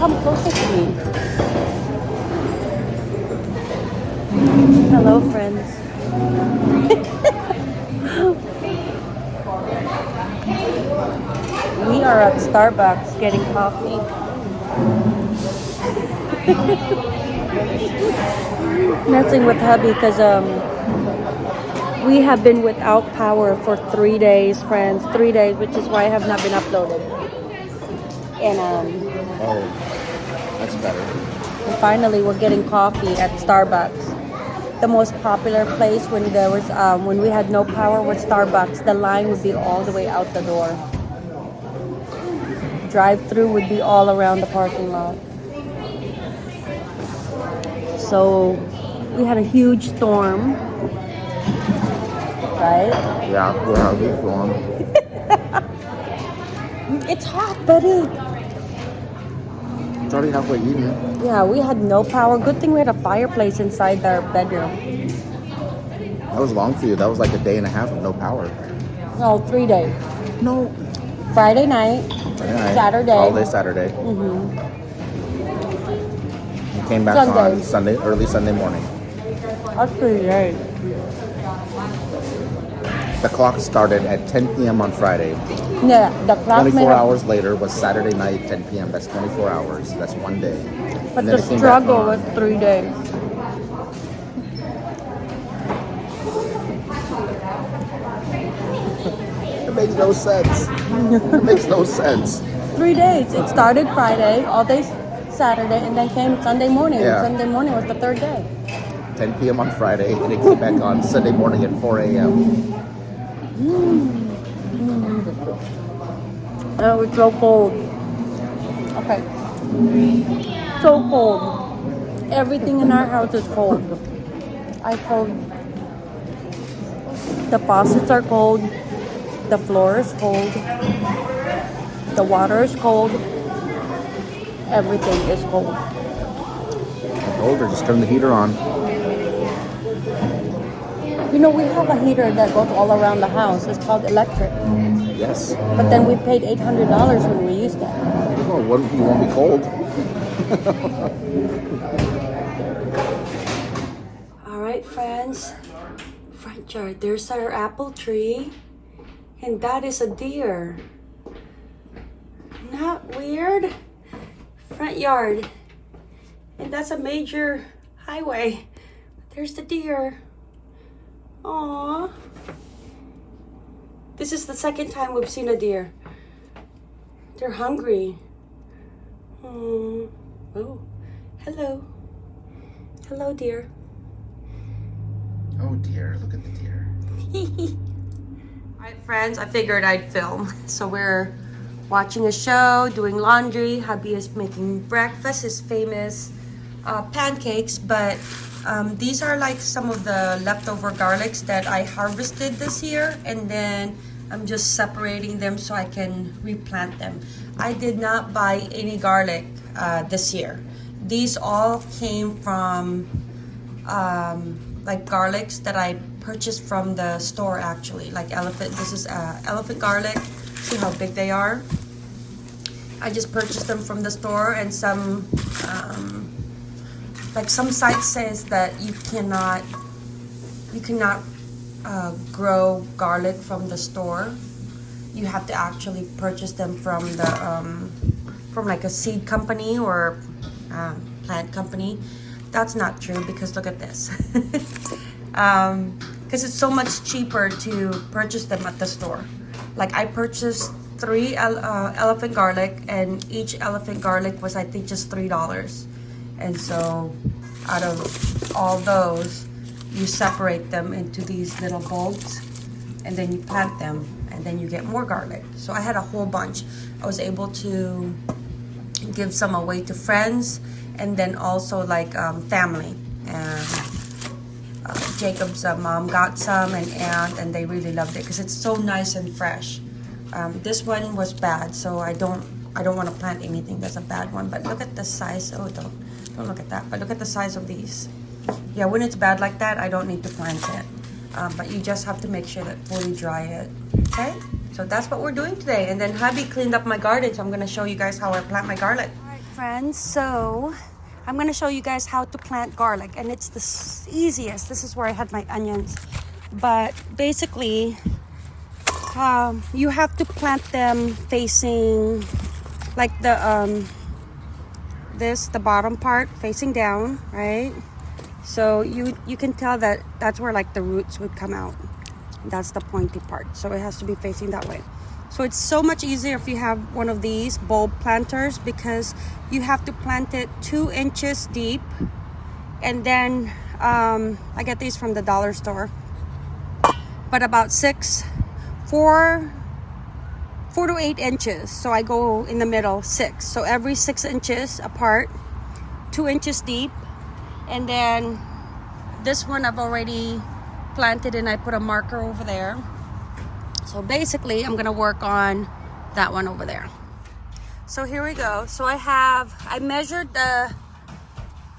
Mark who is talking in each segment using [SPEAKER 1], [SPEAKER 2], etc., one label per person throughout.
[SPEAKER 1] come closer to me. Hello, friends. we are at Starbucks getting coffee. Messing with hubby because um, we have been without power for three days, friends. Three days, which is why I have not been uploaded. And um,
[SPEAKER 2] Oh, that's better.
[SPEAKER 1] and finally, we're getting coffee at Starbucks. The most popular place when there was um, when we had no power was Starbucks. The line would be all the way out the door. Drive-through would be all around the parking lot. So we had a huge storm, right?
[SPEAKER 2] Yeah, we're having this one.
[SPEAKER 1] It's hot, buddy.
[SPEAKER 2] It's already halfway eaten.
[SPEAKER 1] Yeah, we had no power. Good thing we had a fireplace inside our bedroom.
[SPEAKER 2] That was long for you. That was like a day and a half of no power.
[SPEAKER 1] No, three days.
[SPEAKER 2] No.
[SPEAKER 1] Friday night,
[SPEAKER 2] Friday night,
[SPEAKER 1] Saturday.
[SPEAKER 2] All day Saturday.
[SPEAKER 1] Mm hmm
[SPEAKER 2] You came back
[SPEAKER 1] Sunday.
[SPEAKER 2] on Sunday, early Sunday morning.
[SPEAKER 1] That's pretty late.
[SPEAKER 2] The clock started at 10 p.m. on Friday.
[SPEAKER 1] Yeah, the clock
[SPEAKER 2] 24 hours later was Saturday night, 10 p.m. That's 24 hours. That's one day.
[SPEAKER 1] But the
[SPEAKER 2] it came back
[SPEAKER 1] struggle was three days.
[SPEAKER 2] It makes no sense. it makes no sense.
[SPEAKER 1] Three days. It started Friday, all day Saturday, and then came Sunday morning.
[SPEAKER 2] Yeah.
[SPEAKER 1] Sunday morning was the third day.
[SPEAKER 2] 10 p.m. on Friday, and it came back on Sunday morning at 4 a.m.
[SPEAKER 1] And mm. Uh, it was so cold. Okay. So cold. Everything in our house is cold. I cold. The faucets are cold. The floor is cold. The water is cold. Everything is cold.
[SPEAKER 2] I told just turn the heater on.
[SPEAKER 1] You know, we have a heater that goes all around the house. It's called electric.
[SPEAKER 2] Yes.
[SPEAKER 1] But then we paid $800 when we used it.
[SPEAKER 2] Oh, what, you won't be cold.
[SPEAKER 1] All right, friends. Front yard. There's our apple tree. And that is a deer. Not weird. Front yard. And that's a major highway. There's the deer. Aww. This is the second time we've seen a deer. They're hungry. Hmm. Oh, hello. Hello, dear.
[SPEAKER 2] Oh dear, look at the deer.
[SPEAKER 1] Alright friends, I figured I'd film. So we're watching a show, doing laundry. Hubby is making breakfast, his famous uh, pancakes. But um, these are like some of the leftover garlics that I harvested this year. And then I'm just separating them so I can replant them. I did not buy any garlic uh, this year. These all came from um, like garlics that I purchased from the store actually like elephant this is uh, elephant garlic see how big they are I just purchased them from the store and some um, like some site says that you cannot you cannot uh, grow garlic from the store you have to actually purchase them from the um, from like a seed company or um, plant company. That's not true because look at this. Um because it's so much cheaper to purchase them at the store. Like i purchased three uh, elephant garlic and each elephant garlic was i think just three dollars. And so out of all those you separate them into these little bulbs and then you plant them and then you get more garlic. So i had a whole bunch. I was able to give some away to friends and then also like um, family. And uh, Jacob's uh, mom got some and aunt and they really loved it because it's so nice and fresh. Um, this one was bad so I don't I don't want to plant anything that's a bad one but look at the size oh don't don't look at that but look at the size of these yeah when it's bad like that I don't need to plant it um, but you just have to make sure that fully dry it okay so that's what we're doing today and then hubby cleaned up my garden so I'm gonna show you guys how I plant my garlic All right, friends. So I'm gonna show you guys how to plant garlic, and it's the easiest. This is where I had my onions, but basically, um, you have to plant them facing like the um, this the bottom part facing down, right? So you you can tell that that's where like the roots would come out. That's the pointy part. So it has to be facing that way. So it's so much easier if you have one of these bulb planters because you have to plant it two inches deep. And then um, I get these from the dollar store. But about six, four, four to eight inches. So I go in the middle, six. So every six inches apart, two inches deep. And then this one I've already planted and I put a marker over there. So basically, I'm gonna work on that one over there. So here we go. So I have, I measured the,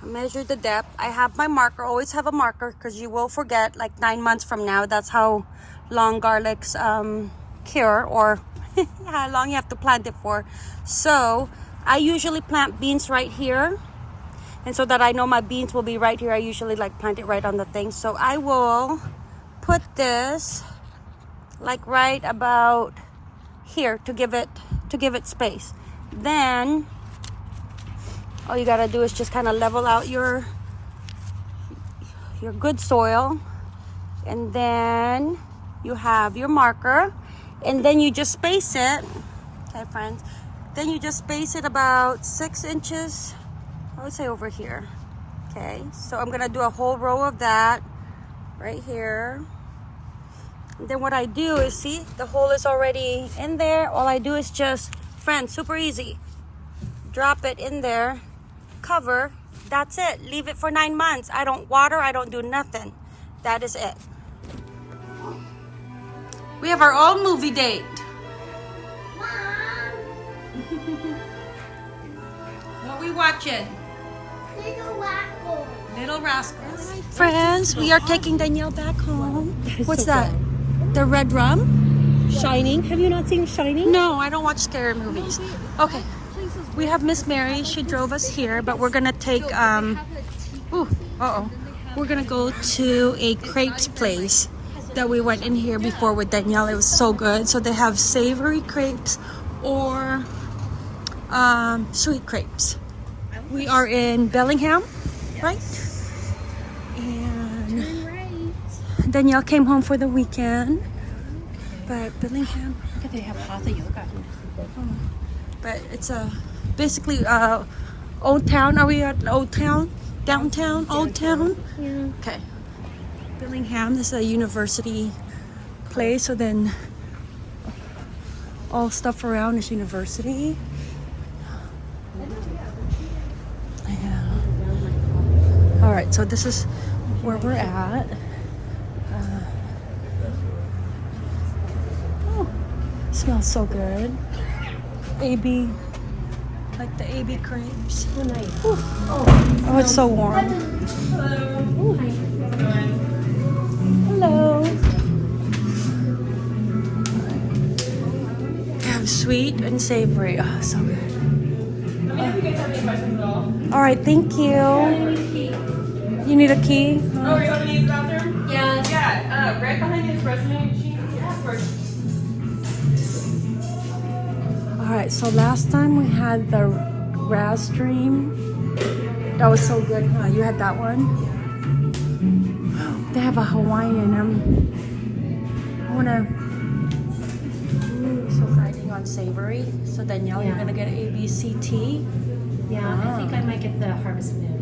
[SPEAKER 1] I measured the depth. I have my marker, always have a marker because you will forget like nine months from now. That's how long garlics um, cure or how long you have to plant it for. So I usually plant beans right here. And so that I know my beans will be right here, I usually like plant it right on the thing. So I will put this like right about here to give it to give it space. Then all you gotta do is just kind of level out your your good soil. And then you have your marker. And then you just space it. Okay friends. Then you just space it about six inches i would say over here okay so i'm gonna do a whole row of that right here then what I do is see the hole is already in there. All I do is just, friends, super easy. Drop it in there, cover. That's it. Leave it for nine months. I don't water. I don't do nothing. That is it. We have our own movie date. what we watching? Little Rascals. Friends, we are taking Danielle back home. What's that? The red rum?
[SPEAKER 3] Shining. Have you not seen Shining?
[SPEAKER 1] No, I don't watch scary movies. Okay. We have Miss Mary. She drove us here, but we're gonna take um ooh, uh oh. We're gonna go to a crepes place that we went in here before with Danielle. It was so good. So they have savory crepes or um, sweet crepes. We are in Bellingham, right? And Danielle came home for the weekend. But Bellingham
[SPEAKER 3] Look at they have hatha yoga.
[SPEAKER 1] but it's a basically uh old town are we at old town downtown old town
[SPEAKER 3] Yeah.
[SPEAKER 1] okay Bellingham this is a university place so then all stuff around is university yeah. all right so this is where we're at uh, oh smells so good AB, like the AB crepes.
[SPEAKER 3] Oh.
[SPEAKER 1] Oh, it's so warm. Hello. They have sweet and savory. Oh, so good. All right, thank you. You need a key?
[SPEAKER 4] Oh, you want to use the bathroom? Yeah. Yeah, uh, right behind the espresso machine. Yeah, of course.
[SPEAKER 1] All right, so last time we had the Raz Dream. That was so good, huh? You had that one? They have a Hawaiian. Um, I wanna. Ooh, so riding on savory. So Danielle, you're gonna get ABCT.
[SPEAKER 3] Yeah, I think I might get the Harvest Moon.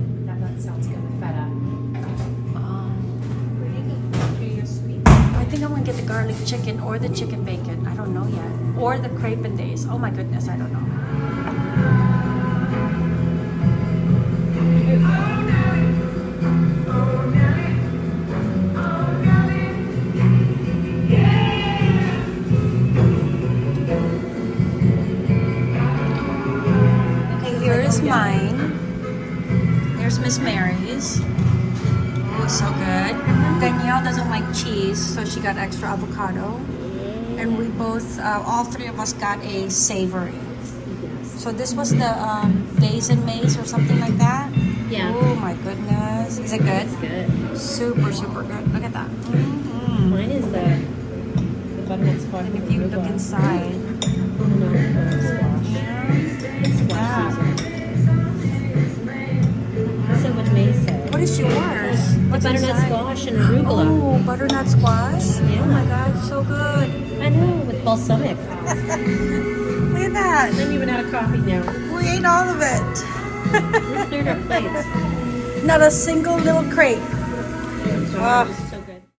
[SPEAKER 1] I'm gonna get the garlic chicken or the chicken bacon. I don't know yet. Or the crepe and days. Oh my goodness, I don't know. Okay, here is mine. Like cheese, so she got extra avocado. And we both, uh, all three of us got a savory. So this was the um, days and maize or something like that.
[SPEAKER 3] Yeah.
[SPEAKER 1] Oh my goodness. Is it good?
[SPEAKER 3] It's good.
[SPEAKER 1] Super, super good. Look at that. Mhm.
[SPEAKER 3] Mine is the, the butternut squash.
[SPEAKER 1] And if you look
[SPEAKER 3] arugula.
[SPEAKER 1] inside,
[SPEAKER 3] no, no, squash. It's squash
[SPEAKER 1] Yeah.
[SPEAKER 3] season. So what May said.
[SPEAKER 1] what is yours? What's
[SPEAKER 3] butternut
[SPEAKER 1] inside?
[SPEAKER 3] squash and arugula.
[SPEAKER 1] Oh, butternut squash.
[SPEAKER 3] Yeah.
[SPEAKER 1] Oh my god, so good.
[SPEAKER 3] I know, with balsamic.
[SPEAKER 1] Look at that.
[SPEAKER 3] I'm even out of coffee now.
[SPEAKER 1] We ate all of it.
[SPEAKER 3] We cleared our plates.
[SPEAKER 1] Not a single little crate.
[SPEAKER 3] Oh,